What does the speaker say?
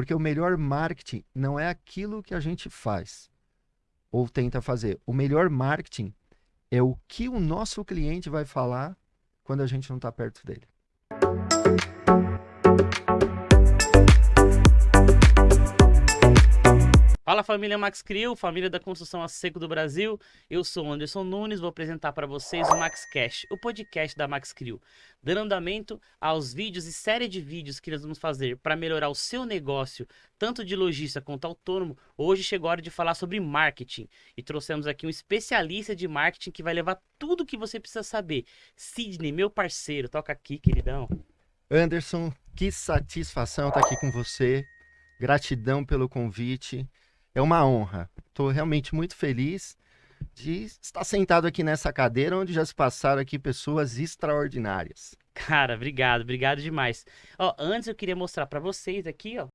Porque o melhor marketing não é aquilo que a gente faz ou tenta fazer. O melhor marketing é o que o nosso cliente vai falar quando a gente não está perto dele. Fala família Max Crio, família da construção a seco do Brasil. Eu sou o Anderson Nunes, vou apresentar para vocês o Max Cash, o podcast da Max Crio, dando andamento aos vídeos e série de vídeos que nós vamos fazer para melhorar o seu negócio, tanto de lojista quanto autônomo. Hoje chegou a hora de falar sobre marketing e trouxemos aqui um especialista de marketing que vai levar tudo que você precisa saber. Sidney, meu parceiro, toca aqui, queridão. Anderson, que satisfação estar aqui com você. Gratidão pelo convite é uma honra. Estou realmente muito feliz de estar sentado aqui nessa cadeira onde já se passaram aqui pessoas extraordinárias. Cara, obrigado, obrigado demais. Ó, antes eu queria mostrar para vocês aqui, ó,